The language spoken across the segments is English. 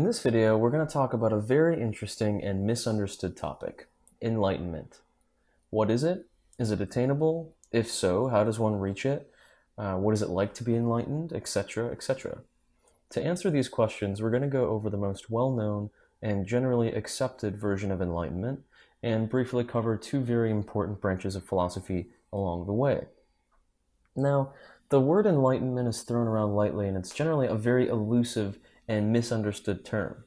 In this video, we're going to talk about a very interesting and misunderstood topic, enlightenment. What is it? Is it attainable? If so, how does one reach it? Uh, what is it like to be enlightened, etc., etc. To answer these questions, we're going to go over the most well-known and generally accepted version of enlightenment and briefly cover two very important branches of philosophy along the way. Now, the word enlightenment is thrown around lightly and it's generally a very elusive and misunderstood term.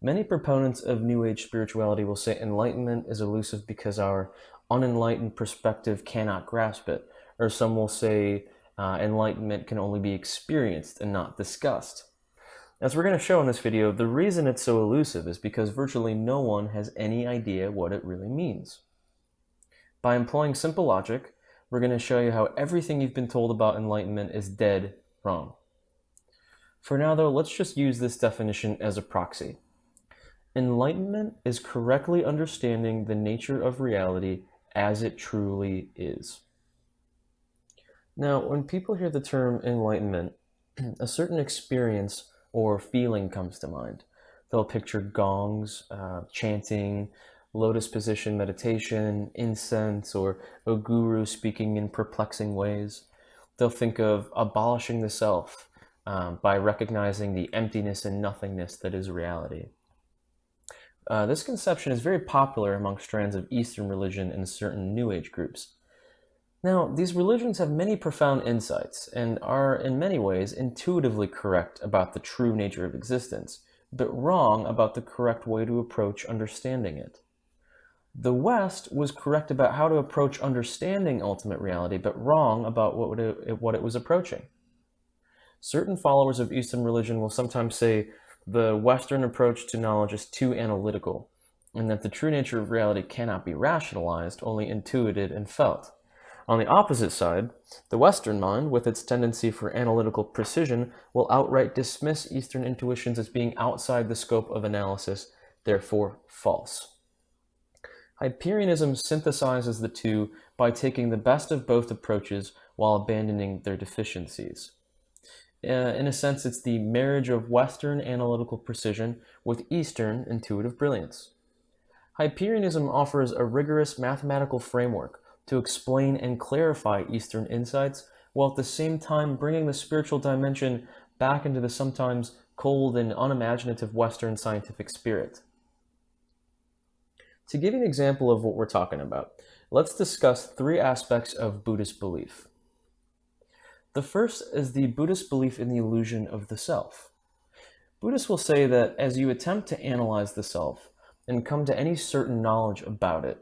Many proponents of New Age spirituality will say enlightenment is elusive because our unenlightened perspective cannot grasp it, or some will say uh, enlightenment can only be experienced and not discussed. As we're going to show in this video, the reason it's so elusive is because virtually no one has any idea what it really means. By employing simple logic, we're going to show you how everything you've been told about enlightenment is dead wrong. For now though, let's just use this definition as a proxy. Enlightenment is correctly understanding the nature of reality as it truly is. Now, when people hear the term enlightenment, a certain experience or feeling comes to mind. They'll picture gongs, uh, chanting, lotus position meditation, incense, or a guru speaking in perplexing ways. They'll think of abolishing the self um, by recognizing the emptiness and nothingness that is reality. Uh, this conception is very popular among strands of Eastern religion and certain New Age groups. Now, these religions have many profound insights and are in many ways intuitively correct about the true nature of existence, but wrong about the correct way to approach understanding it. The West was correct about how to approach understanding ultimate reality, but wrong about what it, what it was approaching. Certain followers of Eastern religion will sometimes say the Western approach to knowledge is too analytical, and that the true nature of reality cannot be rationalized, only intuited and felt. On the opposite side, the Western mind, with its tendency for analytical precision, will outright dismiss Eastern intuitions as being outside the scope of analysis, therefore false. Hyperianism synthesizes the two by taking the best of both approaches while abandoning their deficiencies. Uh, in a sense, it's the marriage of Western analytical precision with Eastern intuitive brilliance. Hyperianism offers a rigorous mathematical framework to explain and clarify Eastern insights, while at the same time bringing the spiritual dimension back into the sometimes cold and unimaginative Western scientific spirit. To give you an example of what we're talking about, let's discuss three aspects of Buddhist belief. The first is the Buddhist belief in the illusion of the self. Buddhists will say that as you attempt to analyze the self and come to any certain knowledge about it,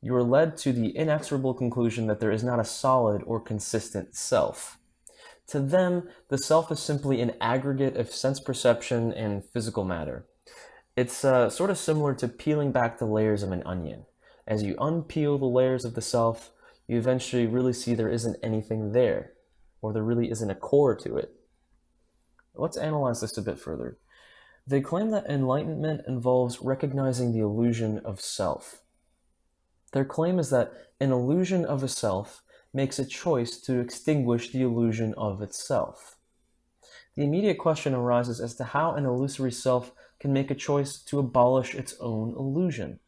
you are led to the inexorable conclusion that there is not a solid or consistent self. To them, the self is simply an aggregate of sense perception and physical matter. It's uh, sort of similar to peeling back the layers of an onion. As you unpeel the layers of the self, you eventually really see there isn't anything there, or there really isn't a core to it. Let's analyze this a bit further. They claim that enlightenment involves recognizing the illusion of self. Their claim is that an illusion of a self makes a choice to extinguish the illusion of itself. The immediate question arises as to how an illusory self can make a choice to abolish its own illusion.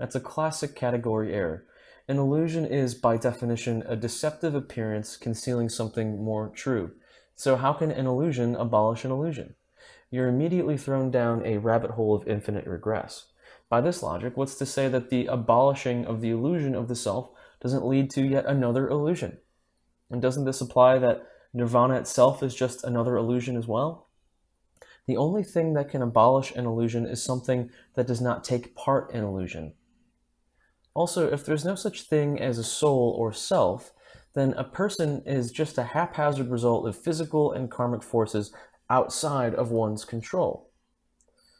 That's a classic category error. An illusion is, by definition, a deceptive appearance concealing something more true. So how can an illusion abolish an illusion? You're immediately thrown down a rabbit hole of infinite regress. By this logic, what's to say that the abolishing of the illusion of the self doesn't lead to yet another illusion? And doesn't this imply that nirvana itself is just another illusion as well? The only thing that can abolish an illusion is something that does not take part in illusion. Also, if there's no such thing as a soul or self, then a person is just a haphazard result of physical and karmic forces outside of one's control.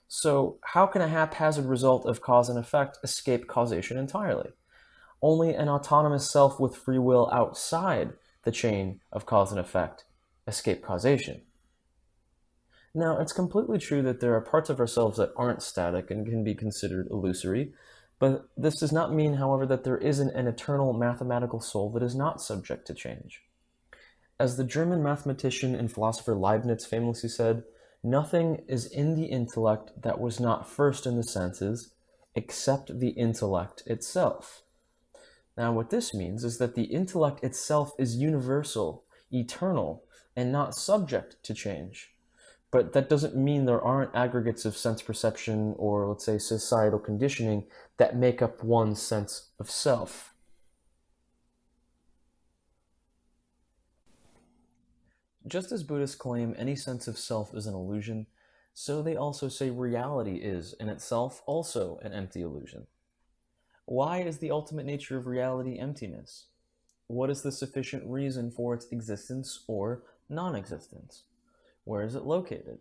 So how can a haphazard result of cause and effect escape causation entirely? Only an autonomous self with free will outside the chain of cause and effect escape causation. Now, it's completely true that there are parts of ourselves that aren't static and can be considered illusory, but this does not mean, however, that there isn't an eternal mathematical soul that is not subject to change. As the German mathematician and philosopher Leibniz famously said, Nothing is in the intellect that was not first in the senses, except the intellect itself. Now, what this means is that the intellect itself is universal, eternal, and not subject to change. But that doesn't mean there aren't aggregates of sense perception or, let's say, societal conditioning that make up one's sense of self. Just as Buddhists claim any sense of self is an illusion, so they also say reality is, in itself, also an empty illusion. Why is the ultimate nature of reality emptiness? What is the sufficient reason for its existence or non existence? Where is it located?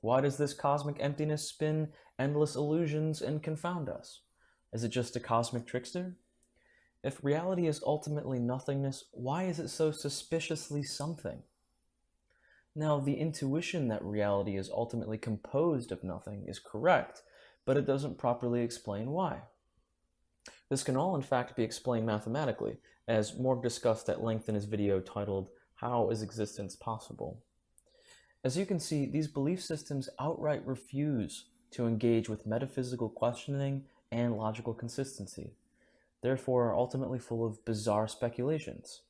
Why does this cosmic emptiness spin endless illusions and confound us? Is it just a cosmic trickster? If reality is ultimately nothingness, why is it so suspiciously something? Now, the intuition that reality is ultimately composed of nothing is correct, but it doesn't properly explain why. This can all in fact be explained mathematically, as Morg discussed at length in his video titled, How is Existence Possible? As you can see, these belief systems outright refuse to engage with metaphysical questioning and logical consistency, therefore are ultimately full of bizarre speculations.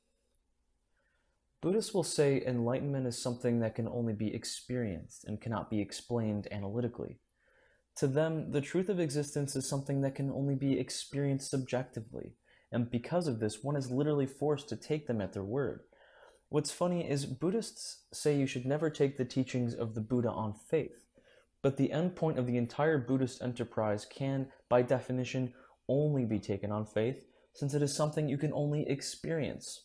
Buddhists will say enlightenment is something that can only be experienced and cannot be explained analytically. To them, the truth of existence is something that can only be experienced subjectively, and because of this, one is literally forced to take them at their word. What's funny is Buddhists say you should never take the teachings of the Buddha on faith, but the endpoint of the entire Buddhist enterprise can, by definition, only be taken on faith, since it is something you can only experience.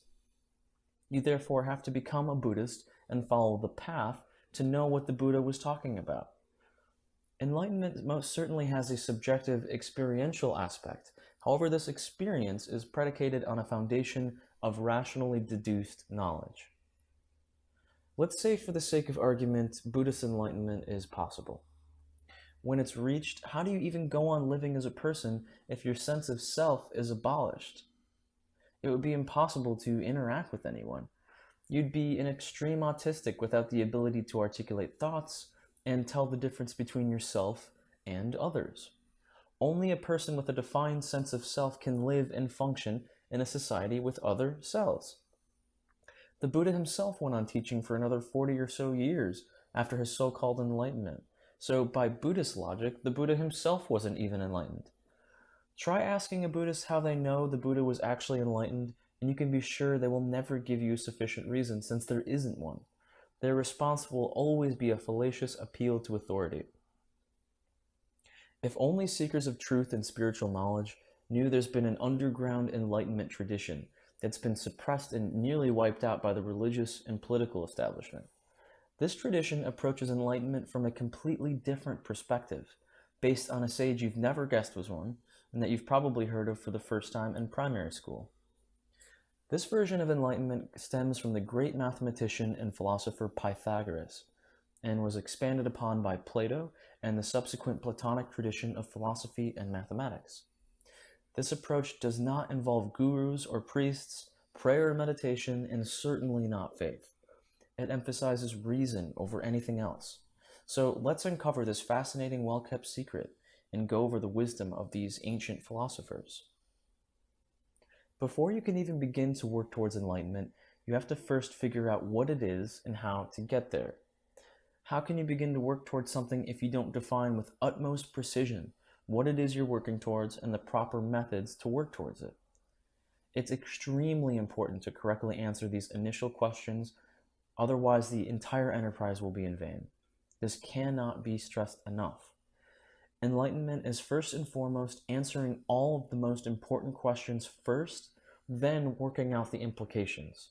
You therefore have to become a Buddhist and follow the path to know what the Buddha was talking about. Enlightenment most certainly has a subjective experiential aspect. However, this experience is predicated on a foundation of rationally deduced knowledge. Let's say, for the sake of argument, Buddhist enlightenment is possible. When it's reached, how do you even go on living as a person if your sense of self is abolished? It would be impossible to interact with anyone. You'd be an extreme autistic without the ability to articulate thoughts, and tell the difference between yourself and others. Only a person with a defined sense of self can live and function in a society with other cells. The Buddha himself went on teaching for another 40 or so years after his so called enlightenment. So, by Buddhist logic, the Buddha himself wasn't even enlightened. Try asking a Buddhist how they know the Buddha was actually enlightened, and you can be sure they will never give you sufficient reason since there isn't one their response will always be a fallacious appeal to authority. If only seekers of truth and spiritual knowledge knew there's been an underground enlightenment tradition that's been suppressed and nearly wiped out by the religious and political establishment. This tradition approaches enlightenment from a completely different perspective, based on a sage you've never guessed was one, and that you've probably heard of for the first time in primary school. This version of enlightenment stems from the great mathematician and philosopher Pythagoras, and was expanded upon by Plato and the subsequent Platonic tradition of philosophy and mathematics. This approach does not involve gurus or priests, prayer or meditation, and certainly not faith. It emphasizes reason over anything else. So let's uncover this fascinating, well kept secret and go over the wisdom of these ancient philosophers. Before you can even begin to work towards enlightenment, you have to first figure out what it is and how to get there. How can you begin to work towards something if you don't define with utmost precision what it is you're working towards and the proper methods to work towards it? It's extremely important to correctly answer these initial questions, otherwise, the entire enterprise will be in vain. This cannot be stressed enough. Enlightenment is first and foremost answering all of the most important questions first, then working out the implications.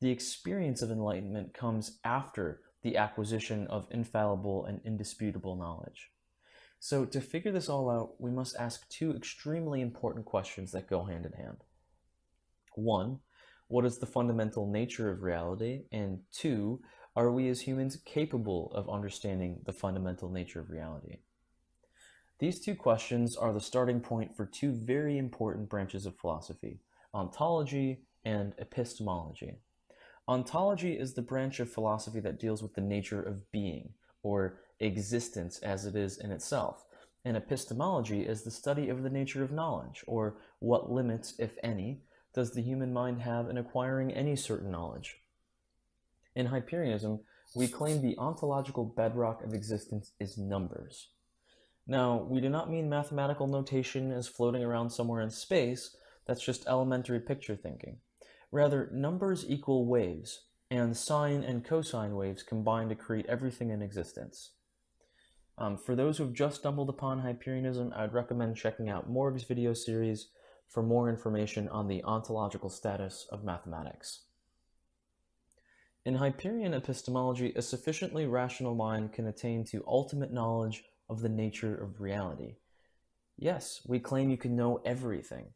The experience of enlightenment comes after the acquisition of infallible and indisputable knowledge. So, to figure this all out, we must ask two extremely important questions that go hand in hand. One, what is the fundamental nature of reality? And two, are we as humans capable of understanding the fundamental nature of reality? These two questions are the starting point for two very important branches of philosophy, ontology and epistemology. Ontology is the branch of philosophy that deals with the nature of being, or existence as it is in itself, and epistemology is the study of the nature of knowledge, or what limits, if any, does the human mind have in acquiring any certain knowledge. In Hyperianism, we claim the ontological bedrock of existence is numbers. Now, we do not mean mathematical notation as floating around somewhere in space, that's just elementary picture thinking. Rather, numbers equal waves, and sine and cosine waves combine to create everything in existence. Um, for those who have just stumbled upon Hyperianism, I would recommend checking out Morg's video series for more information on the ontological status of mathematics. In Hyperion epistemology, a sufficiently rational mind can attain to ultimate knowledge of the nature of reality. Yes, we claim you can know everything.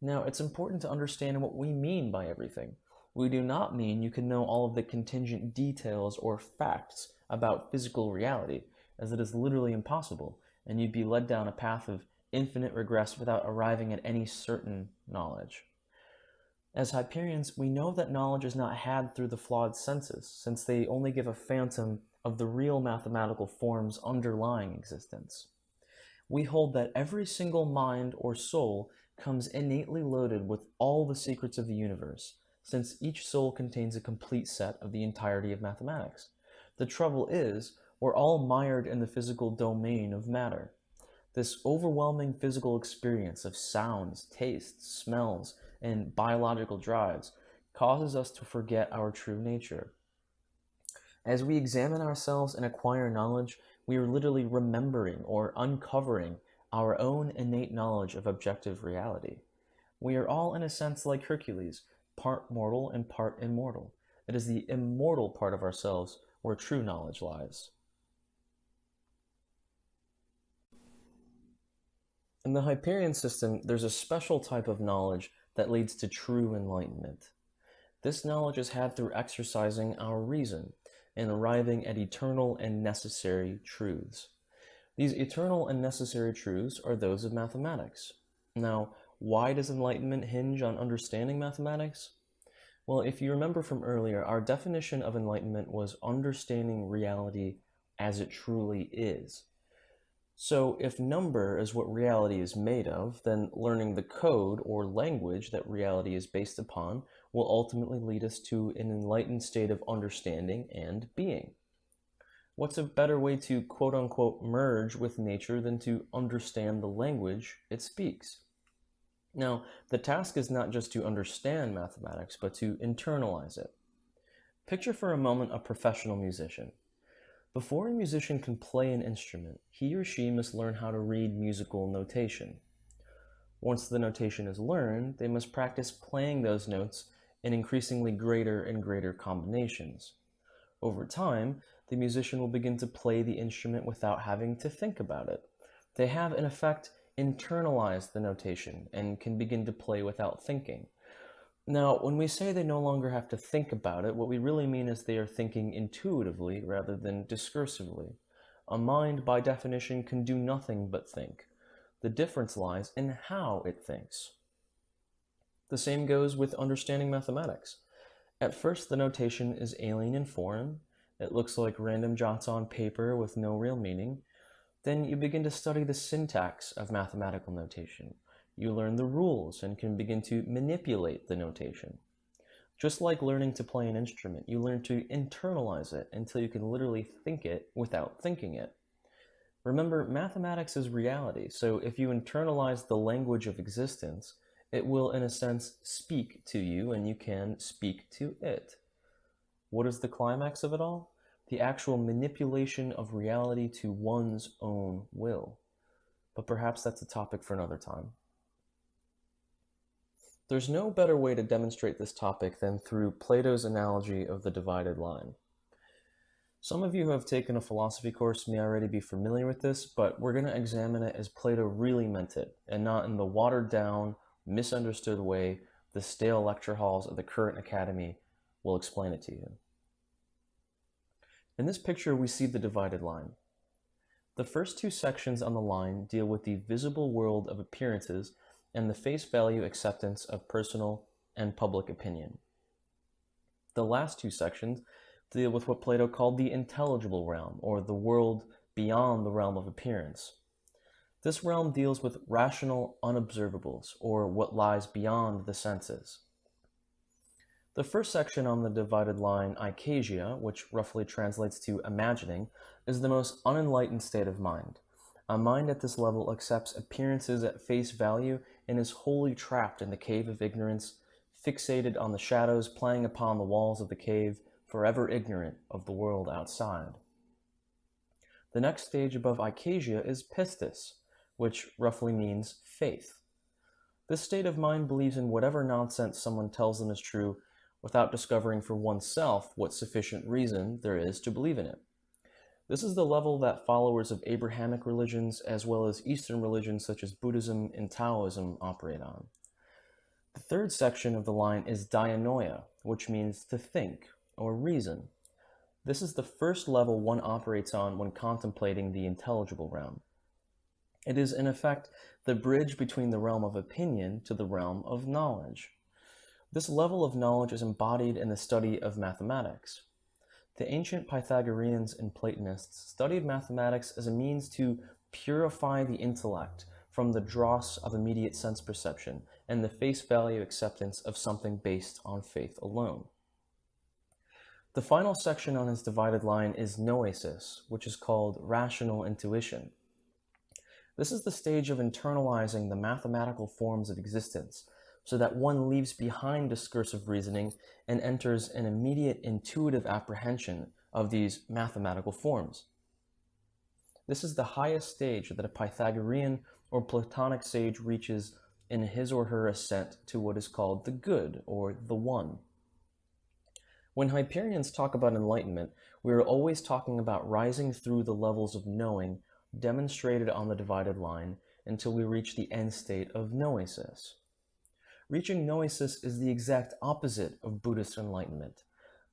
Now, it's important to understand what we mean by everything. We do not mean you can know all of the contingent details or facts about physical reality, as it is literally impossible, and you'd be led down a path of infinite regress without arriving at any certain knowledge. As Hyperions, we know that knowledge is not had through the flawed senses, since they only give a phantom of the real mathematical forms underlying existence. We hold that every single mind or soul comes innately loaded with all the secrets of the universe, since each soul contains a complete set of the entirety of mathematics. The trouble is, we're all mired in the physical domain of matter. This overwhelming physical experience of sounds, tastes, smells, and biological drives causes us to forget our true nature. As we examine ourselves and acquire knowledge, we are literally remembering or uncovering our own innate knowledge of objective reality. We are all, in a sense, like Hercules, part mortal and part immortal. It is the immortal part of ourselves where true knowledge lies. In the Hyperion system, there's a special type of knowledge that leads to true enlightenment. This knowledge is had through exercising our reason and arriving at eternal and necessary truths. These eternal and necessary truths are those of mathematics. Now, why does enlightenment hinge on understanding mathematics? Well, if you remember from earlier, our definition of enlightenment was understanding reality as it truly is. So if number is what reality is made of, then learning the code or language that reality is based upon will ultimately lead us to an enlightened state of understanding and being. What's a better way to quote unquote merge with nature than to understand the language it speaks? Now, the task is not just to understand mathematics, but to internalize it. Picture for a moment a professional musician. Before a musician can play an instrument, he or she must learn how to read musical notation. Once the notation is learned, they must practice playing those notes in increasingly greater and greater combinations. Over time, the musician will begin to play the instrument without having to think about it. They have, in effect, internalized the notation and can begin to play without thinking. Now, when we say they no longer have to think about it, what we really mean is they are thinking intuitively rather than discursively. A mind, by definition, can do nothing but think. The difference lies in how it thinks. The same goes with understanding mathematics. At first, the notation is alien in form. It looks like random jots on paper with no real meaning. Then you begin to study the syntax of mathematical notation. You learn the rules and can begin to manipulate the notation. Just like learning to play an instrument, you learn to internalize it until you can literally think it without thinking it. Remember, mathematics is reality, so if you internalize the language of existence, it will, in a sense, speak to you and you can speak to it. What is the climax of it all? The actual manipulation of reality to one's own will. But perhaps that's a topic for another time. There's no better way to demonstrate this topic than through Plato's analogy of the divided line. Some of you who have taken a philosophy course may already be familiar with this, but we're going to examine it as Plato really meant it, and not in the watered down, misunderstood way the stale lecture halls of the current academy will explain it to you. In this picture, we see the divided line. The first two sections on the line deal with the visible world of appearances and the face value acceptance of personal and public opinion. The last two sections deal with what Plato called the intelligible realm, or the world beyond the realm of appearance. This realm deals with rational unobservables, or what lies beyond the senses. The first section on the divided line, eikasia, which roughly translates to imagining, is the most unenlightened state of mind. A mind at this level accepts appearances at face value and is wholly trapped in the cave of ignorance, fixated on the shadows playing upon the walls of the cave, forever ignorant of the world outside. The next stage above eikasia is pistis, which roughly means faith. This state of mind believes in whatever nonsense someone tells them is true without discovering for oneself what sufficient reason there is to believe in it. This is the level that followers of Abrahamic religions as well as Eastern religions such as Buddhism and Taoism operate on. The third section of the line is dianoia, which means to think or reason. This is the first level one operates on when contemplating the intelligible realm. It is, in effect, the bridge between the realm of opinion to the realm of knowledge. This level of knowledge is embodied in the study of mathematics. The ancient Pythagoreans and Platonists studied mathematics as a means to purify the intellect from the dross of immediate sense perception and the face value acceptance of something based on faith alone. The final section on his divided line is noesis, which is called rational intuition. This is the stage of internalizing the mathematical forms of existence so that one leaves behind discursive reasoning and enters an immediate intuitive apprehension of these mathematical forms. This is the highest stage that a Pythagorean or Platonic sage reaches in his or her ascent to what is called the good or the one. When Hyperions talk about enlightenment, we are always talking about rising through the levels of knowing demonstrated on the divided line until we reach the end state of noesis. Reaching noesis is the exact opposite of Buddhist enlightenment.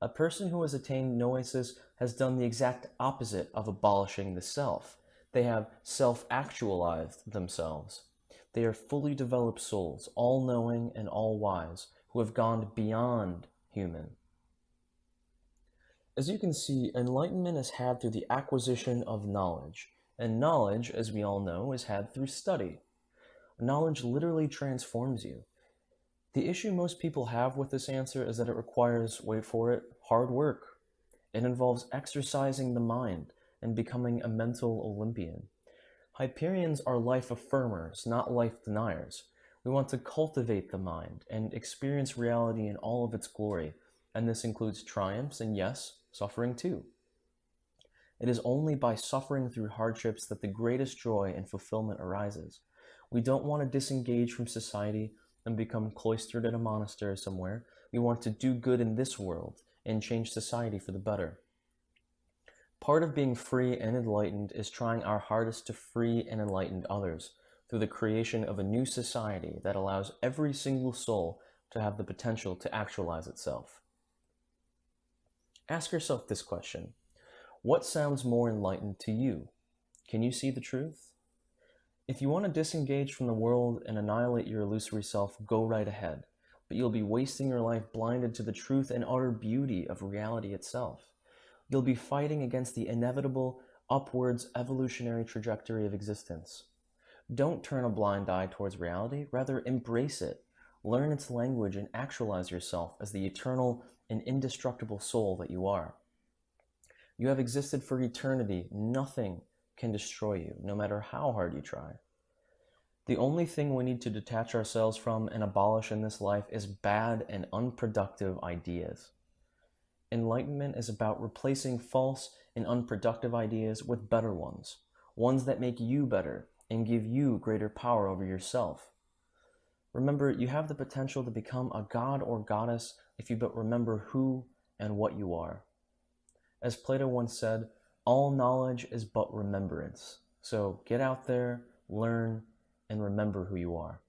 A person who has attained noesis has done the exact opposite of abolishing the self. They have self-actualized themselves. They are fully developed souls, all-knowing and all-wise, who have gone beyond human. As you can see, enlightenment is had through the acquisition of knowledge, and knowledge, as we all know, is had through study. Knowledge literally transforms you. The issue most people have with this answer is that it requires, wait for it, hard work. It involves exercising the mind and becoming a mental Olympian. Hyperions are life affirmers, not life deniers. We want to cultivate the mind and experience reality in all of its glory, and this includes triumphs and yes, suffering too. It is only by suffering through hardships that the greatest joy and fulfillment arises. We don't want to disengage from society and become cloistered in a monastery somewhere. We want to do good in this world and change society for the better. Part of being free and enlightened is trying our hardest to free and enlighten others through the creation of a new society that allows every single soul to have the potential to actualize itself. Ask yourself this question. What sounds more enlightened to you? Can you see the truth? If you want to disengage from the world and annihilate your illusory self, go right ahead. But you'll be wasting your life blinded to the truth and utter beauty of reality itself. You'll be fighting against the inevitable upwards evolutionary trajectory of existence. Don't turn a blind eye towards reality, rather embrace it. Learn its language and actualize yourself as the eternal and indestructible soul that you are. You have existed for eternity. Nothing can destroy you, no matter how hard you try. The only thing we need to detach ourselves from and abolish in this life is bad and unproductive ideas. Enlightenment is about replacing false and unproductive ideas with better ones, ones that make you better and give you greater power over yourself. Remember, you have the potential to become a god or goddess if you but remember who and what you are. As Plato once said, all knowledge is but remembrance. So get out there, learn, and remember who you are.